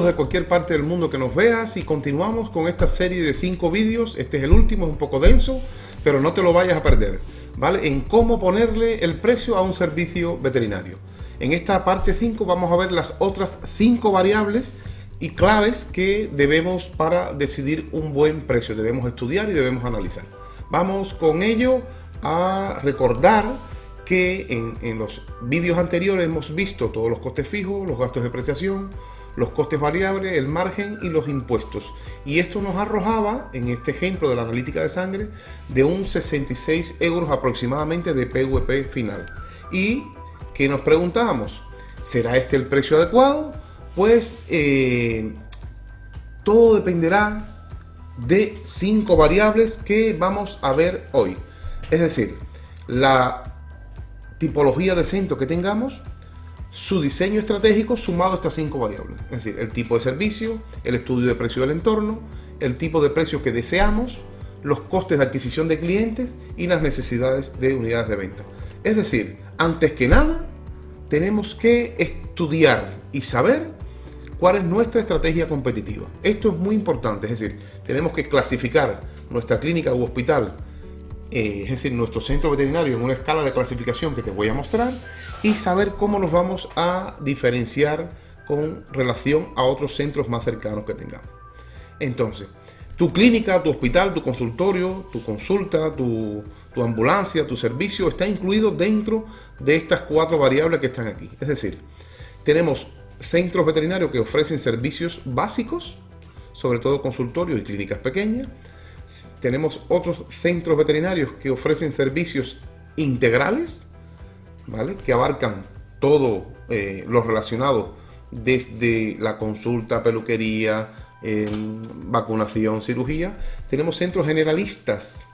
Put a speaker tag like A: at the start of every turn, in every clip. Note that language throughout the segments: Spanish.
A: De cualquier parte del mundo que nos veas y continuamos con esta serie de cinco vídeos. Este es el último, es un poco denso, pero no te lo vayas a perder, ¿vale? En cómo ponerle el precio a un servicio veterinario. En esta parte 5 vamos a ver las otras cinco variables y claves que debemos para decidir un buen precio. Debemos estudiar y debemos analizar. Vamos con ello a recordar que en, los vídeos anteriores hemos visto todos los costes fijos, los gastos de depreciación, los costes variables, el margen y los impuestos. Y esto nos arrojaba, en este ejemplo de la analítica de sangre, de un 66 euros aproximadamente de PVP final. Y que nos preguntábamos, ¿será este el precio adecuado? Pues eh, todo dependerá de cinco variables que vamos a ver hoy. Es decir, la tipología de centro que tengamos, su diseño estratégico sumado a estas cinco variables. Es decir, el tipo de servicio, el estudio de precio del entorno, el tipo de precio que deseamos, los costes de adquisición de clientes y las necesidades de unidades de venta. Es decir, antes que nada, tenemos que estudiar y saber cuál es nuestra estrategia competitiva. Esto es muy importante, es decir, tenemos que clasificar nuestra clínica u hospital eh, es decir, nuestro centro veterinario en una escala de clasificación que te voy a mostrar y saber cómo nos vamos a diferenciar con relación a otros centros más cercanos que tengamos. Entonces, tu clínica, tu hospital, tu consultorio, tu consulta, tu, tu ambulancia, tu servicio está incluido dentro de estas cuatro variables que están aquí. Es decir, tenemos centros veterinarios que ofrecen servicios básicos, sobre todo consultorios y clínicas pequeñas, tenemos otros centros veterinarios que ofrecen servicios integrales, ¿vale? Que abarcan todo eh, lo relacionado desde la consulta, peluquería, vacunación, cirugía. Tenemos centros generalistas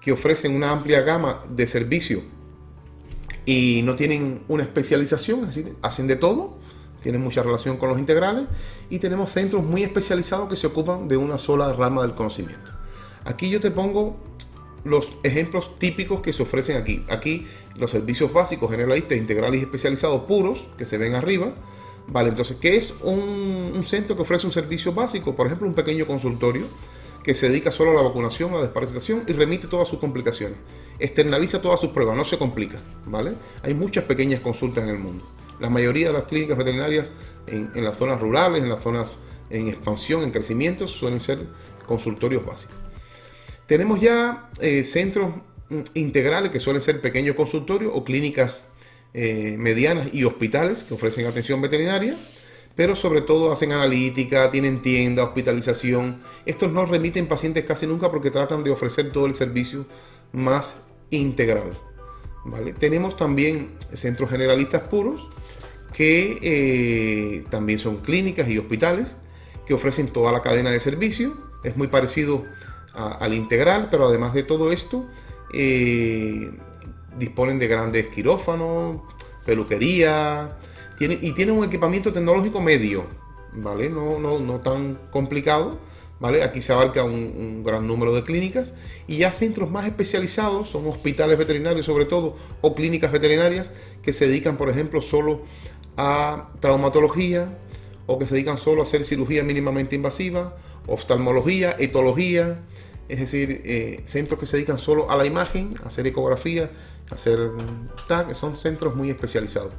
A: que ofrecen una amplia gama de servicios y no tienen una especialización, es hacen de todo, tienen mucha relación con los integrales y tenemos centros muy especializados que se ocupan de una sola rama del conocimiento. Aquí yo te pongo los ejemplos típicos que se ofrecen aquí. Aquí los servicios básicos, generalistas, integrales y especializados puros, que se ven arriba. Vale, entonces, ¿qué es un, centro que ofrece un servicio básico? Por ejemplo, un pequeño consultorio que se dedica solo a la vacunación, a la desparasitación y remite todas sus complicaciones. Externaliza todas sus pruebas, no se complica, ¿vale? Hay muchas pequeñas consultas en el mundo. La mayoría de las clínicas veterinarias en, en las zonas rurales, en las zonas en expansión, en crecimiento, suelen ser consultorios básicos. Tenemos ya eh, centros mm, integrales que suelen ser pequeños consultorios o clínicas eh, medianas y hospitales que ofrecen atención veterinaria, pero sobre todo hacen analítica, tienen tienda, hospitalización. Estos no remiten pacientes casi nunca porque tratan de ofrecer todo el servicio más integral. ¿vale? Tenemos también centros generalistas puros que eh, también son clínicas y hospitales que ofrecen toda la cadena de servicio. Es muy parecido al integral, pero además de todo esto, eh, disponen de grandes quirófanos, peluquería, tiene, y tienen un equipamiento tecnológico medio, ¿vale? No, no, no tan complicado, ¿vale? Aquí se abarca un, gran número de clínicas y ya centros más especializados, son hospitales veterinarios sobre todo, o clínicas veterinarias que se dedican, por ejemplo, solo a traumatología o que se dedican solo a hacer cirugía mínimamente invasiva oftalmología, etología, es decir, eh, centros que se dedican solo a la imagen, hacer ecografía, hacer tag, son centros muy especializados,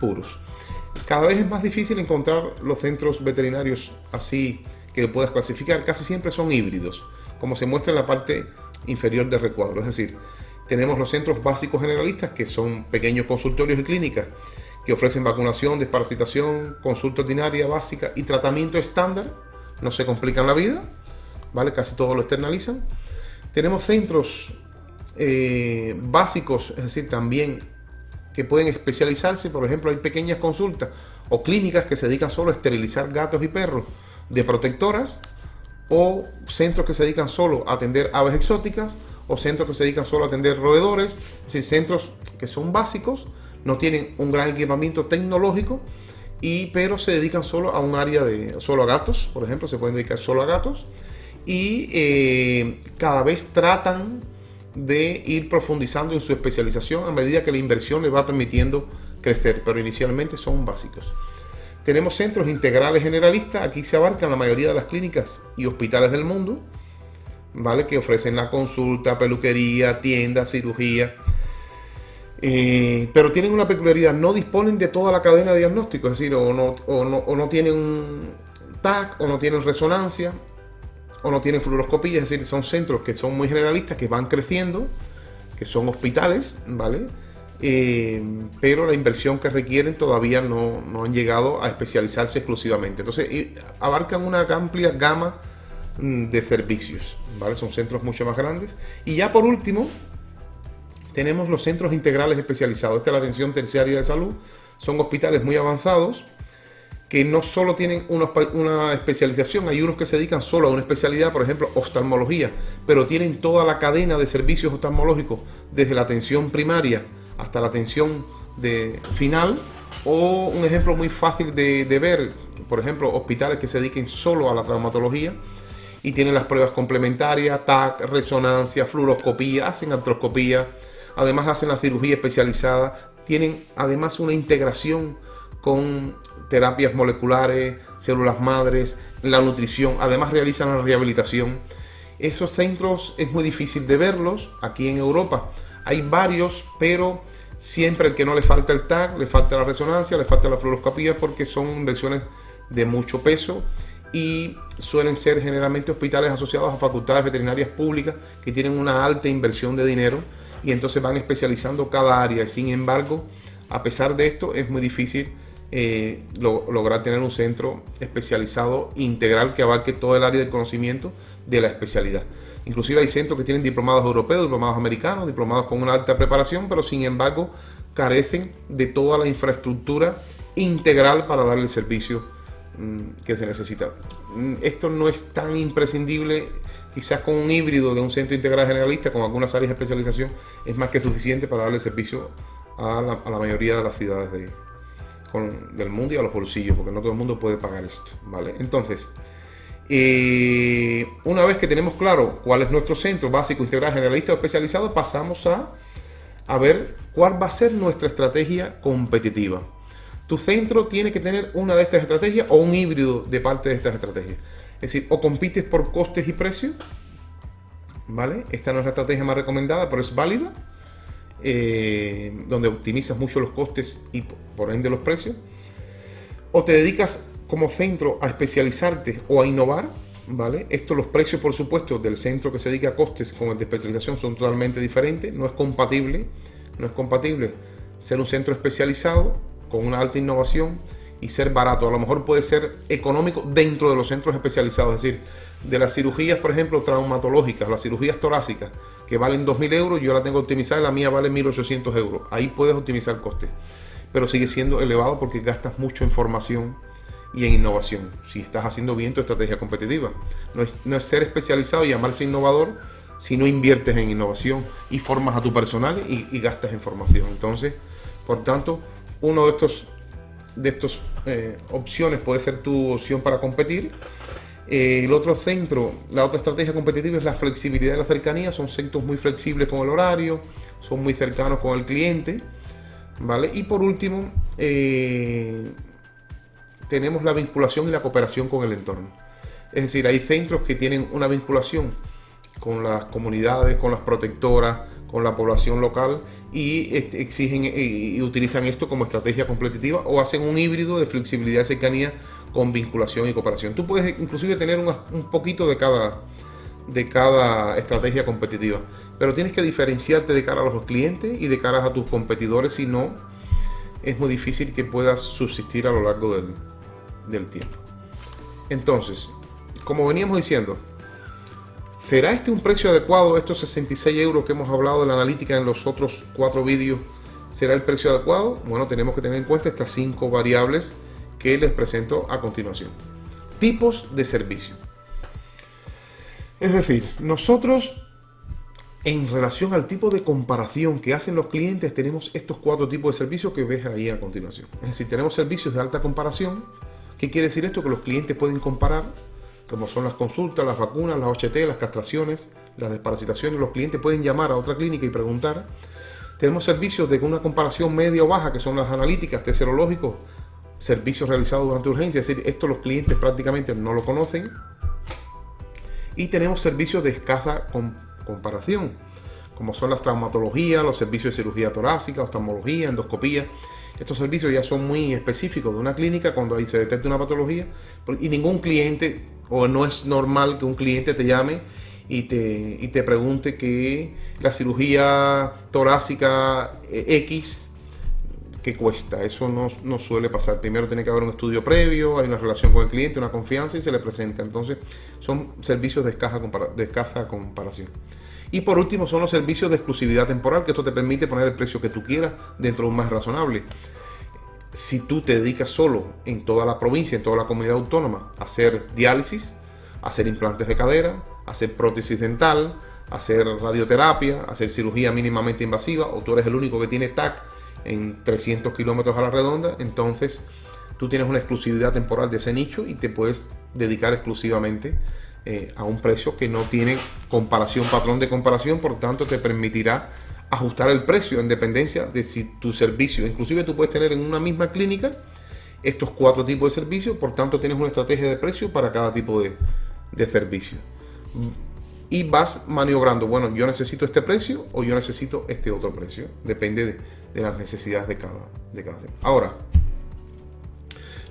A: puros. Cada vez es más difícil encontrar los centros veterinarios así que puedas clasificar, casi siempre son híbridos, como se muestra en la parte inferior del recuadro, es decir, tenemos los centros básicos generalistas que son pequeños consultorios y clínicas que ofrecen vacunación, desparasitación, consulta ordinaria básica y tratamiento estándar no se complican la vida, ¿vale? Casi todo lo externalizan. Tenemos centros eh, básicos, es decir, también que pueden especializarse, por ejemplo, hay pequeñas consultas o clínicas que se dedican solo a esterilizar gatos y perros de protectoras, o centros que se dedican solo a atender aves exóticas, o centros que se dedican solo a atender roedores, es decir, centros que son básicos, no tienen un gran equipamiento tecnológico, y, pero se dedican solo a un área de solo a gatos, por ejemplo, se pueden dedicar solo a gatos y eh, cada vez tratan de ir profundizando en su especialización a medida que la inversión le va permitiendo crecer, pero inicialmente son básicos. Tenemos centros integrales generalistas, aquí se abarcan la mayoría de las clínicas y hospitales del mundo, ¿vale? Que ofrecen la consulta, peluquería, tienda, cirugía. Eh, pero tienen una peculiaridad, no disponen de toda la cadena de diagnóstico, es decir, o no, o no, o no tienen TAC, o no tienen resonancia, o no tienen fluoroscopía, es decir, son centros que son muy generalistas, que van creciendo, que son hospitales, ¿vale? Eh, pero la inversión que requieren todavía no, han llegado a especializarse exclusivamente. Entonces, abarcan una amplia gama mm, de servicios, ¿vale? Son centros mucho más grandes. Y ya por último, tenemos los centros integrales especializados. Esta es la atención terciaria de salud. Son hospitales muy avanzados que no solo tienen una, especialización, hay unos que se dedican solo a una especialidad, por ejemplo, oftalmología, pero tienen toda la cadena de servicios oftalmológicos, desde la atención primaria hasta la atención de final, o un ejemplo muy fácil de, ver, por ejemplo, hospitales que se dediquen solo a la traumatología y tienen las pruebas complementarias, TAC, resonancia, fluoroscopía, hacen artroscopía, además hacen la cirugía especializada, tienen además una integración con terapias moleculares, células madres, la nutrición, además realizan la rehabilitación. Esos centros es muy difícil de verlos aquí en Europa. Hay varios, pero siempre el que no le falta el TAC, le falta la resonancia, le falta la fluoroscopía porque son inversiones de mucho peso y suelen ser generalmente hospitales asociados a facultades veterinarias públicas que tienen una alta inversión de dinero y entonces van especializando cada área. Sin embargo, a pesar de esto, es muy difícil eh, lograr tener un centro especializado integral que abarque todo el área del conocimiento de la especialidad. Inclusive hay centros que tienen diplomados europeos, diplomados americanos, diplomados con una alta preparación, pero sin embargo carecen de toda la infraestructura integral para dar el servicio mm, que se necesita. Mm, esto no es tan imprescindible, quizás con un híbrido de un centro integral generalista con algunas áreas de especialización es más que suficiente para darle servicio a la, mayoría de las ciudades de, del mundo y a los bolsillos, porque no todo el mundo puede pagar esto, ¿vale? Entonces, eh, una vez que tenemos claro cuál es nuestro centro básico, integral, generalista o especializado, pasamos a ver cuál va a ser nuestra estrategia competitiva. Tu centro tiene que tener una de estas estrategias o un híbrido de parte de estas estrategias. Es decir, o compites por costes y precios, ¿vale? Esta no es la estrategia más recomendada, pero es válida eh, donde optimizas mucho los costes y por ende los precios, o te dedicas como centro a especializarte o a innovar, ¿vale? Esto, los precios, por supuesto, del centro que se dedica a costes con el de especialización son totalmente diferentes, no es compatible, no es compatible ser un centro especializado con una alta innovación y ser barato. A lo mejor puede ser económico dentro de los centros especializados, es decir, de las cirugías, por ejemplo, traumatológicas, las cirugías torácicas, que valen 2.000 euros, yo la tengo optimizada y la mía vale 1.800 euros. Ahí puedes optimizar costes, pero sigue siendo elevado porque gastas mucho en formación y en innovación, si estás haciendo bien tu estrategia competitiva. No es, ser especializado y llamarse innovador si no inviertes en innovación y formas a tu personal y, gastas en formación. Entonces, por tanto, uno de estos de estas eh, opciones puede ser tu opción para competir eh, el otro centro, la otra estrategia competitiva es la flexibilidad y la cercanía. Son centros muy flexibles con el horario, son muy cercanos con el cliente. ¿vale? Y por último, eh, tenemos la vinculación y la cooperación con el entorno. Es decir, hay centros que tienen una vinculación con las comunidades, con las protectoras, con la población local y exigen y utilizan esto como estrategia competitiva o hacen un híbrido de flexibilidad y cercanía con vinculación y cooperación. Tú puedes inclusive tener un poquito de cada, de cada estrategia competitiva, pero tienes que diferenciarte de cara a los clientes y de cara a tus competidores, si no, es muy difícil que puedas subsistir a lo largo del, del tiempo. Entonces, como veníamos diciendo, ¿será este un precio adecuado? Estos 66 euros que hemos hablado de la analítica en los otros cuatro vídeos, ¿será el precio adecuado? Bueno, tenemos que tener en cuenta estas cinco variables que les presento a continuación. Tipos de servicio. Es decir, nosotros en relación al tipo de comparación que hacen los clientes tenemos estos cuatro tipos de servicios que ves ahí a continuación. Es decir, tenemos servicios de alta comparación. ¿Qué quiere decir esto? Que los clientes pueden comparar, como son las consultas, las vacunas, las OHT, las castraciones, las desparasitaciones. Los clientes pueden llamar a otra clínica y preguntar. Tenemos servicios de una comparación media o baja, que son las analíticas, test serológicos, servicios realizados durante urgencia, es decir, esto los clientes prácticamente no lo conocen. Y tenemos servicios de escasa comparación, como son las traumatologías, los servicios de cirugía torácica, oftalmología, endoscopía. Estos servicios ya son muy específicos de una clínica cuando ahí se detecta una patología y ningún cliente, o no es normal que un cliente te llame y te, y te pregunte que la cirugía torácica eh, X que cuesta. Eso no, no, suele pasar. Primero tiene que haber un estudio previo, hay una relación con el cliente, una confianza y se le presenta. Entonces son servicios de escasa, de escasa comparación. Y por último son los servicios de exclusividad temporal, que esto te permite poner el precio que tú quieras dentro de un más razonable. Si tú te dedicas solo en toda la provincia, en toda la comunidad autónoma, a hacer diálisis, a hacer implantes de cadera, a hacer prótesis dental, a hacer radioterapia, a hacer cirugía mínimamente invasiva, o tú eres el único que tiene TAC en 300 kilómetros a la redonda, entonces tú tienes una exclusividad temporal de ese nicho y te puedes dedicar exclusivamente eh, a un precio que no tiene comparación, patrón de comparación, por tanto te permitirá ajustar el precio en dependencia de si tu servicio, inclusive tú puedes tener en una misma clínica estos cuatro tipos de servicios, por tanto tienes una estrategia de precio para cada tipo de, de servicio. Y vas maniobrando, bueno, yo necesito este precio o yo necesito este otro precio, depende de, las necesidades de cada, de cada Ahora,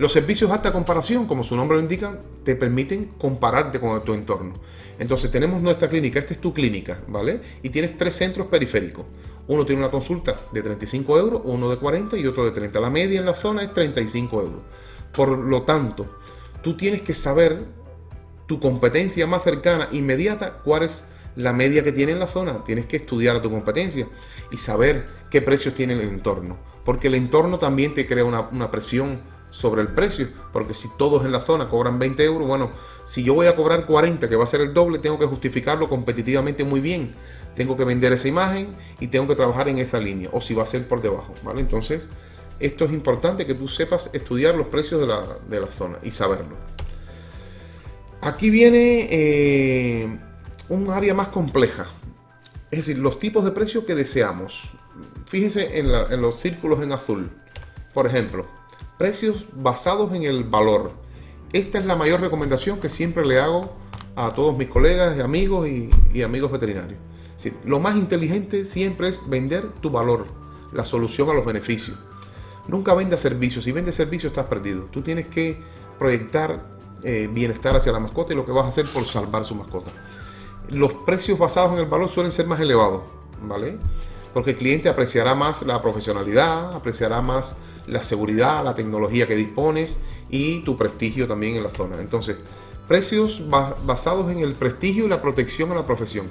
A: los servicios de alta comparación, como su nombre lo indica, te permiten compararte con tu entorno. Entonces tenemos nuestra clínica, esta es tu clínica, ¿vale? Y tienes tres centros periféricos. Uno tiene una consulta de 35 euros, uno de 40 y otro de 30. La media en la zona es 35 euros. Por lo tanto, tú tienes que saber tu competencia más cercana, inmediata, cuál es la media que tiene en la zona. Tienes que estudiar a tu competencia y saber qué precios tiene el entorno. Porque el entorno también te crea una, presión sobre el precio. Porque si todos en la zona cobran 20 euros, bueno, si yo voy a cobrar 40, que va a ser el doble, tengo que justificarlo competitivamente muy bien. Tengo que vender esa imagen y tengo que trabajar en esa línea. O si va a ser por debajo, ¿vale? Entonces, esto es importante que tú sepas estudiar los precios de la, de la zona y saberlo. Aquí viene... Eh, un área más compleja. Es decir, los tipos de precios que deseamos. Fíjese en, los círculos en azul. Por ejemplo, precios basados en el valor. Esta es la mayor recomendación que siempre le hago a todos mis colegas, amigos y, amigos veterinarios. lo más inteligente siempre es vender tu valor, la solución a los beneficios. Nunca venda servicios. Si vende servicios estás perdido. Tú tienes que proyectar eh, bienestar hacia la mascota y lo que vas a hacer por salvar su mascota los precios basados en el valor suelen ser más elevados, ¿vale? Porque el cliente apreciará más la profesionalidad, apreciará más la seguridad, la tecnología que dispones y tu prestigio también en la zona. Entonces, precios basados en el prestigio y la protección a la profesión.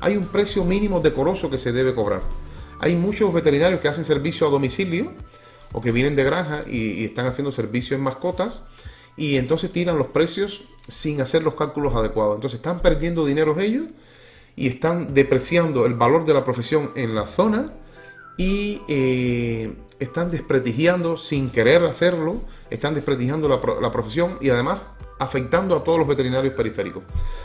A: Hay un precio mínimo decoroso que se debe cobrar. Hay muchos veterinarios que hacen servicio a domicilio o que vienen de granja y, están haciendo servicio en mascotas y entonces tiran los precios sin hacer los cálculos adecuados. Entonces están perdiendo dinero ellos y están depreciando el valor de la profesión en la zona y eh, están desprestigiando sin querer hacerlo, están desprestigiando la, profesión y además afectando a todos los veterinarios periféricos.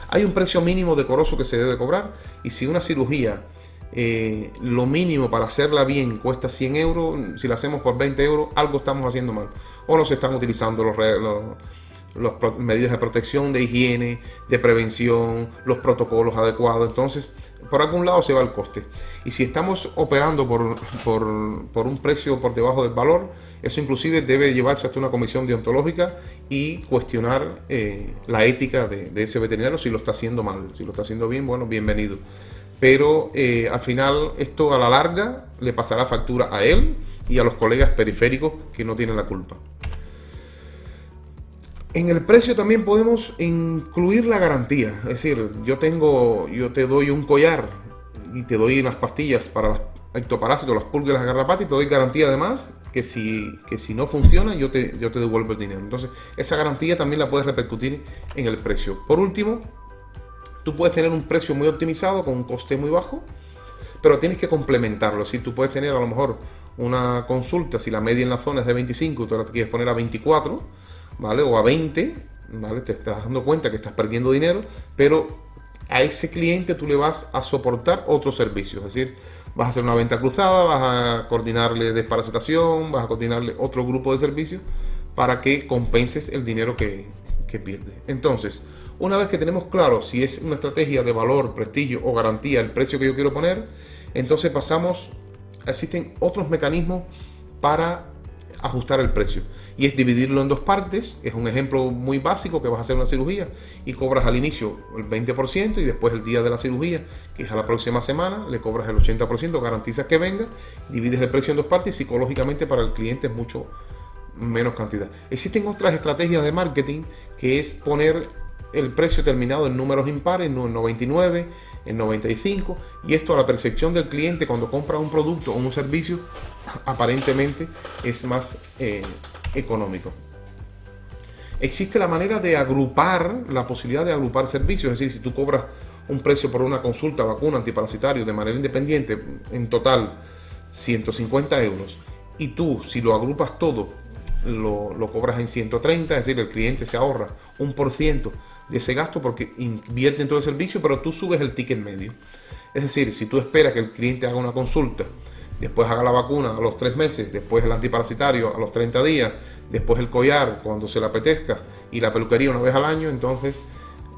A: Hay un precio mínimo decoroso que se debe cobrar y si una cirugía eh, lo mínimo para hacerla bien cuesta 100 euros, si la hacemos por 20 euros, algo estamos haciendo mal. O no se están utilizando los, las medidas de protección, de higiene, de prevención, los protocolos adecuados. Entonces, por algún lado se va el coste. Y si estamos operando por, por, un precio por debajo del valor, eso inclusive debe llevarse hasta una comisión deontológica y cuestionar eh, la ética de, de, ese veterinario si lo está haciendo mal. Si lo está haciendo bien, bueno, bienvenido pero eh, al final esto a la larga le pasará factura a él y a los colegas periféricos que no tienen la culpa. En el precio también podemos incluir la garantía, es decir, yo tengo, yo te doy un collar y te doy unas pastillas para los ectoparásitos, las pulgas, las garrapatas y te doy garantía además que si, que si no funciona yo te, yo te devuelvo el dinero. Entonces esa garantía también la puedes repercutir en el precio. Por último, Tú puedes tener un precio muy optimizado con un coste muy bajo, pero tienes que complementarlo. Si tú puedes tener a lo mejor una consulta, si la media en la zona es de 25, tú la quieres poner a 24, ¿vale? O a 20, ¿vale? Te estás dando cuenta que estás perdiendo dinero, pero a ese cliente tú le vas a soportar otros servicios, es decir, vas a hacer una venta cruzada, vas a coordinarle desparasitación, vas a coordinarle otro grupo de servicios para que compenses el dinero que, que pierdes. Entonces, una vez que tenemos claro si es una estrategia de valor, prestigio o garantía el precio que yo quiero poner, entonces pasamos, existen otros mecanismos para ajustar el precio. Y es dividirlo en dos partes. Es un ejemplo muy básico que vas a hacer una cirugía y cobras al inicio el 20% y después el día de la cirugía, que es a la próxima semana, le cobras el 80%, garantizas que venga, divides el precio en dos partes psicológicamente para el cliente es mucho menos cantidad. Existen otras estrategias de marketing que es poner el precio terminado en números impares, en 99, en 95, y esto a la percepción del cliente cuando compra un producto o un servicio, aparentemente es más eh, económico. Existe la manera de agrupar, la posibilidad de agrupar servicios, es decir, si tú cobras un precio por una consulta, vacuna, antiparasitario de manera independiente, en total 150 euros, y tú, si lo agrupas todo, lo, cobras en 130, es decir, el cliente se ahorra un por ciento de ese gasto porque invierte en todo el servicio, pero tú subes el ticket medio. Es decir, si tú esperas que el cliente haga una consulta, después haga la vacuna a los tres meses, después el antiparasitario a los 30 días, después el collar cuando se le apetezca y la peluquería una vez al año, entonces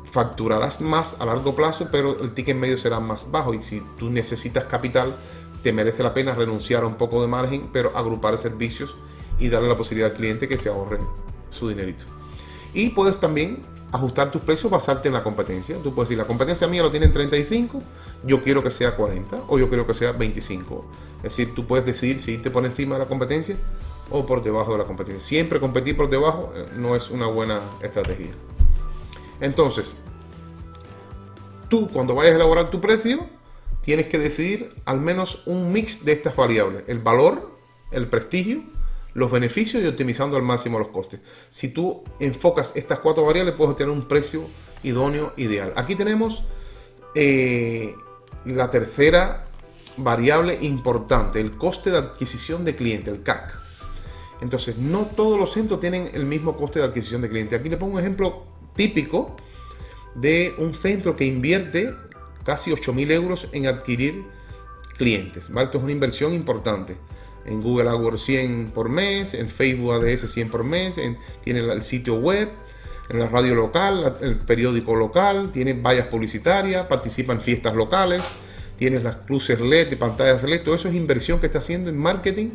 A: facturarás más a largo plazo, pero el ticket medio será más bajo y si tú necesitas capital, te merece la pena renunciar a un poco de margen, pero agrupar servicios y darle la posibilidad al cliente que se ahorre su dinerito. Y puedes también ajustar tus precios, basarte en la competencia. Tú puedes decir, la competencia mía lo tiene en 35, yo quiero que sea 40 o yo quiero que sea 25. Es decir, tú puedes decidir si irte por encima de la competencia o por debajo de la competencia. Siempre competir por debajo eh, no es una buena estrategia. Entonces, tú cuando vayas a elaborar tu precio, tienes que decidir al menos un mix de estas variables. El valor, el prestigio, los beneficios y optimizando al máximo los costes. Si tú enfocas estas cuatro variables, puedes obtener un precio idóneo, ideal. Aquí tenemos eh, la tercera variable importante, el coste de adquisición de cliente, el CAC. Entonces, no todos los centros tienen el mismo coste de adquisición de cliente. Aquí le pongo un ejemplo típico de un centro que invierte casi 8.000 euros en adquirir clientes. Esto es una inversión importante en Google AdWords 100 por mes, en Facebook ADS 100 por mes, tiene el sitio web, en la radio local, el periódico local, tiene vallas publicitarias, participa en fiestas locales, tienes las cruces LED, pantallas LED, todo eso es inversión que está haciendo en marketing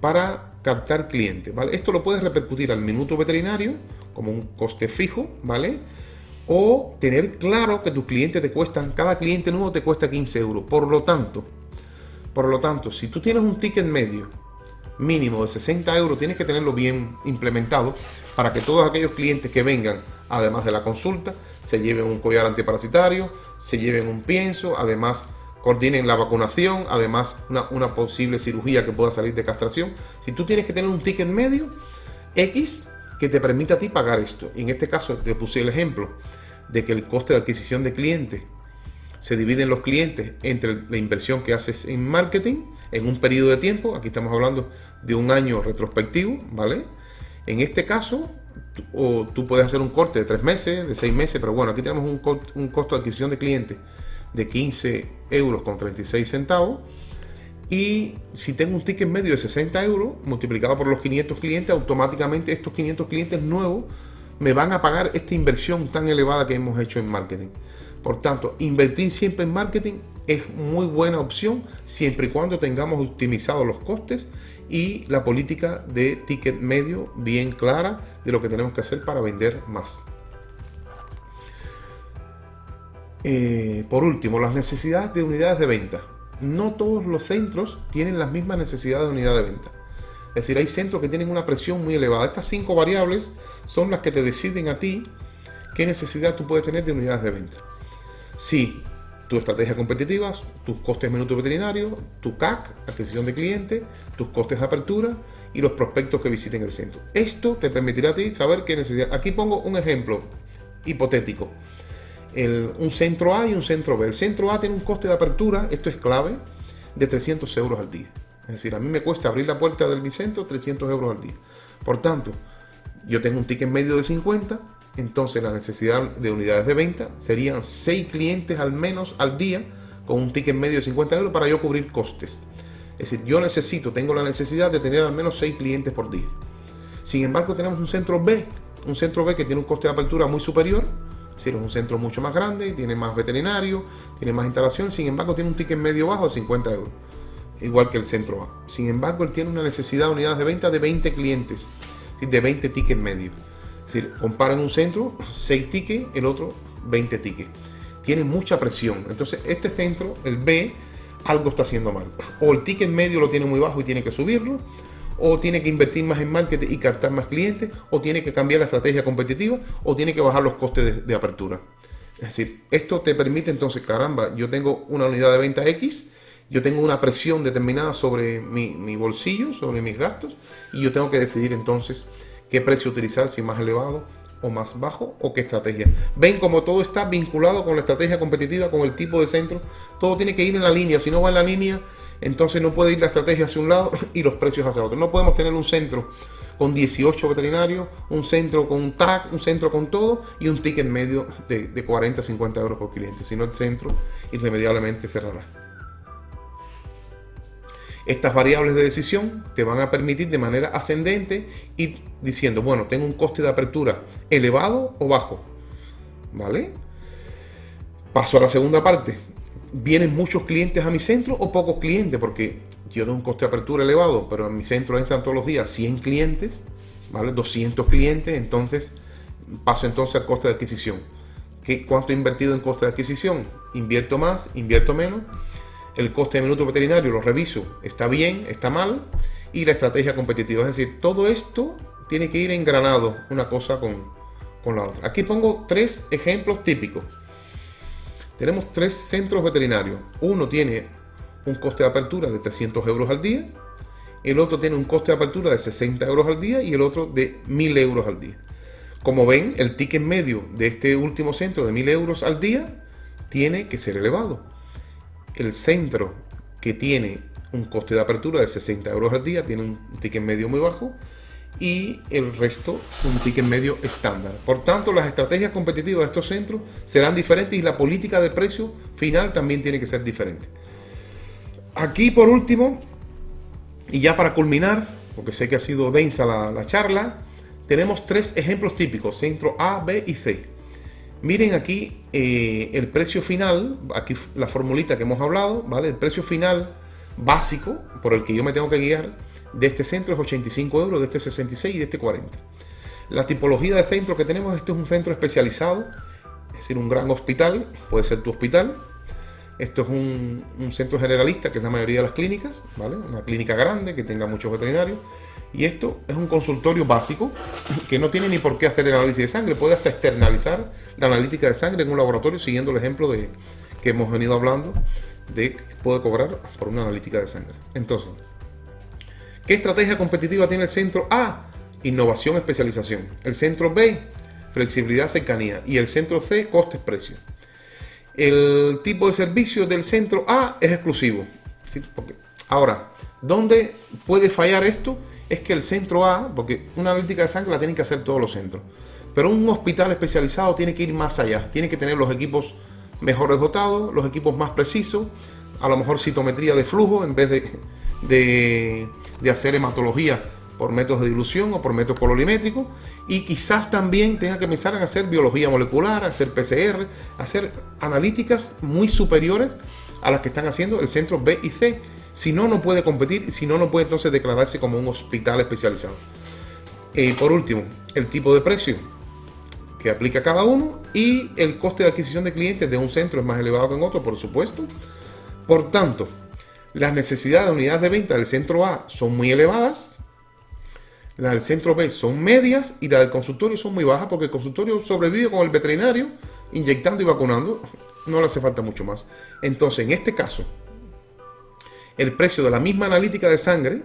A: para captar clientes. Esto lo puedes repercutir al minuto veterinario como un coste fijo, ¿vale? O tener claro que tus clientes te cuestan, cada cliente nuevo te cuesta 15 euros. Por lo tanto, por lo tanto, si tú tienes un ticket medio mínimo de 60 euros, tienes que tenerlo bien implementado para que todos aquellos clientes que vengan, además de la consulta, se lleven un collar antiparasitario, se lleven un pienso, además coordinen la vacunación, además una, posible cirugía que pueda salir de castración. Si tú tienes que tener un ticket medio X que te permita a ti pagar esto. Y en este caso te puse el ejemplo de que el coste de adquisición de clientes se dividen los clientes entre la inversión que haces en marketing en un periodo de tiempo, aquí estamos hablando de un año retrospectivo, ¿vale? En este caso, o tú puedes hacer un corte de tres meses, de seis meses, pero bueno, aquí tenemos un, un costo de adquisición de clientes de 15 euros con 36 centavos. Y si tengo un ticket medio de 60 euros multiplicado por los 500 clientes, automáticamente estos 500 clientes nuevos me van a pagar esta inversión tan elevada que hemos hecho en marketing. Por tanto, invertir siempre en marketing es muy buena opción siempre y cuando tengamos optimizados los costes y la política de ticket medio bien clara de lo que tenemos que hacer para vender más. Eh, por último, las necesidades de unidades de venta. No todos los centros tienen las mismas necesidades de unidad de venta. Es decir, hay centros que tienen una presión muy elevada. Estas cinco variables son las que te deciden a ti qué necesidad tú puedes tener de unidades de venta si tu estrategia competitiva, tus costes de minuto veterinario, tu CAC, adquisición de clientes, tus costes de apertura y los prospectos que visiten el centro. Esto te permitirá a ti saber qué necesidad. Aquí pongo un ejemplo hipotético. un centro A y un centro B. El centro A tiene un coste de apertura, esto es clave, de 300 euros al día. Es decir, a mí me cuesta abrir la puerta del mi centro 300 euros al día. Por tanto, yo tengo un ticket medio de 50, entonces la necesidad de unidades de venta serían 6 clientes al menos al día con un ticket medio de 50 euros para yo cubrir costes. Es decir, yo necesito, tengo la necesidad de tener al menos 6 clientes por día. Sin embargo, tenemos un centro B, un centro B que tiene un coste de apertura muy superior, es decir, es un centro mucho más grande, tiene más veterinario, tiene más instalación, sin embargo tiene un ticket medio bajo de 50 euros, igual que el centro A. Sin embargo, él tiene una necesidad de unidades de venta de 20 clientes, de 20 tickets medios. Es decir, comparan un centro, 6 tickets, el otro 20 tickets. Tiene mucha presión. Entonces, este centro, el B, algo está haciendo mal. O el ticket medio lo tiene muy bajo y tiene que subirlo, o tiene que invertir más en marketing y captar más clientes, o tiene que cambiar la estrategia competitiva, o tiene que bajar los costes de, apertura. Es decir, esto te permite entonces, caramba, yo tengo una unidad de venta X, yo tengo una presión determinada sobre mi, mi, bolsillo, sobre mis gastos, y yo tengo que decidir entonces qué precio utilizar, si más elevado o más bajo, o qué estrategia. Ven como todo está vinculado con la estrategia competitiva, con el tipo de centro, todo tiene que ir en la línea, si no va en la línea, entonces no puede ir la estrategia hacia un lado y los precios hacia otro. No podemos tener un centro con 18 veterinarios, un centro con un tag, un centro con todo y un ticket medio de, de 40 50 euros por cliente. Si no, el centro irremediablemente cerrará. Estas variables de decisión te van a permitir de manera ascendente ir diciendo, bueno, tengo un coste de apertura elevado o bajo. ¿Vale? Paso a la segunda parte vienen muchos clientes a mi centro o pocos clientes, porque yo tengo un coste de apertura elevado, pero en mi centro entran todos los días 100 clientes, ¿vale? 200 clientes, entonces paso entonces al coste de adquisición. ¿Qué, ¿Cuánto he invertido en coste de adquisición? ¿Invierto más? ¿Invierto menos? El coste de minuto veterinario lo reviso, está bien, está mal, y la estrategia competitiva. Es decir, todo esto tiene que ir engranado una cosa con, con la otra. Aquí pongo tres ejemplos típicos. Tenemos tres centros veterinarios. Uno tiene un coste de apertura de 300 euros al día, el otro tiene un coste de apertura de 60 euros al día y el otro de 1000 euros al día. Como ven, el ticket medio de este último centro de 1000 euros al día tiene que ser elevado. El centro que tiene un coste de apertura de 60 euros al día tiene un ticket medio muy bajo y el resto un ticket medio estándar. Por tanto, las estrategias competitivas de estos centros serán diferentes y la política de precio final también tiene que ser diferente. Aquí por último, y ya para culminar, porque sé que ha sido densa la, charla, tenemos tres ejemplos típicos, centro A, B y C. Miren aquí eh, el precio final, aquí la formulita que hemos hablado, ¿vale? El precio final básico por el que yo me tengo que guiar de este centro es 85 euros, de este 66 y de este 40. La tipología de centro que tenemos, este es un centro especializado, es decir, un gran hospital, puede ser tu hospital. Esto es un, centro generalista, que es la mayoría de las clínicas, ¿vale? Una clínica grande que tenga muchos veterinarios. Y esto es un consultorio básico que no tiene ni por qué hacer el análisis de sangre, puede hasta externalizar la analítica de sangre en un laboratorio siguiendo el ejemplo de, que hemos venido hablando de que puede cobrar por una analítica de sangre. Entonces, ¿Qué estrategia competitiva tiene el centro A? Innovación, especialización. El centro B, flexibilidad, cercanía. Y el centro C, costes, precio. El tipo de servicio del centro A es exclusivo. Ahora, ¿dónde puede fallar esto? Es que el centro A, porque una analítica de sangre la tienen que hacer todos los centros. Pero un hospital especializado tiene que ir más allá. Tiene que tener los equipos mejores dotados, los equipos más precisos, a lo mejor citometría de flujo en vez de de hacer hematología por métodos de dilución o por métodos colorimétricos y quizás también tenga que empezar a hacer biología molecular, hacer PCR, hacer analíticas muy superiores a las que están haciendo el centro B y C. Si no, no puede competir, si no, no puede entonces declararse como un hospital especializado. Eh, por último, el tipo de precio que aplica cada uno y el coste de adquisición de clientes de un centro es más elevado que en otro, por supuesto. Por tanto, las necesidades de unidades de venta del centro A son muy elevadas, las del centro B son medias y las del consultorio son muy bajas porque el consultorio sobrevive con el veterinario inyectando y vacunando. No le hace falta mucho más. Entonces, en este caso, el precio de la misma analítica de sangre,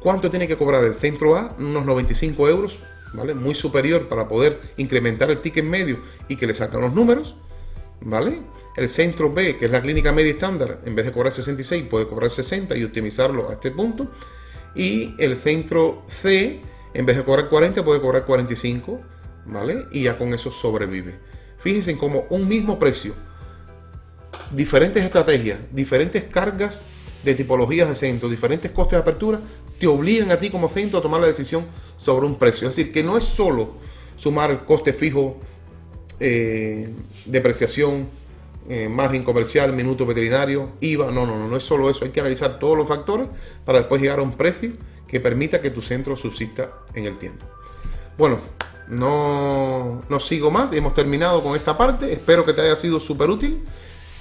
A: ¿cuánto tiene que cobrar el centro A? Unos 95 euros, ¿vale? Muy superior para poder incrementar el ticket medio y que le sacan los números, ¿vale? El centro B, que es la clínica media estándar, en vez de cobrar 66, puede cobrar 60 y optimizarlo a este punto. Y el centro C, en vez de cobrar 40, puede cobrar 45, ¿vale? Y ya con eso sobrevive. Fíjense cómo un mismo precio, diferentes estrategias, diferentes cargas de tipologías de centro, diferentes costes de apertura, te obligan a ti como centro a tomar la decisión sobre un precio. Es decir, que no es solo sumar coste fijo, eh, depreciación, eh, margen comercial, minuto veterinario, IVA. No, no, no, no es solo eso. Hay que analizar todos los factores para después llegar a un precio que permita que tu centro subsista en el tiempo. Bueno, no, no sigo más. Hemos terminado con esta parte. Espero que te haya sido súper útil.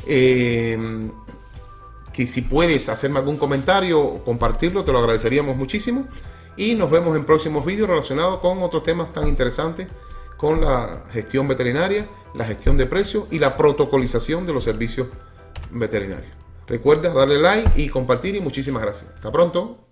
A: Eh, que si puedes hacerme algún comentario o compartirlo, te lo agradeceríamos muchísimo. Y nos vemos en próximos vídeos relacionados con otros temas tan interesantes con la gestión veterinaria, la gestión de precios y la protocolización de los servicios veterinarios. Recuerda darle like y compartir y muchísimas gracias. Hasta pronto.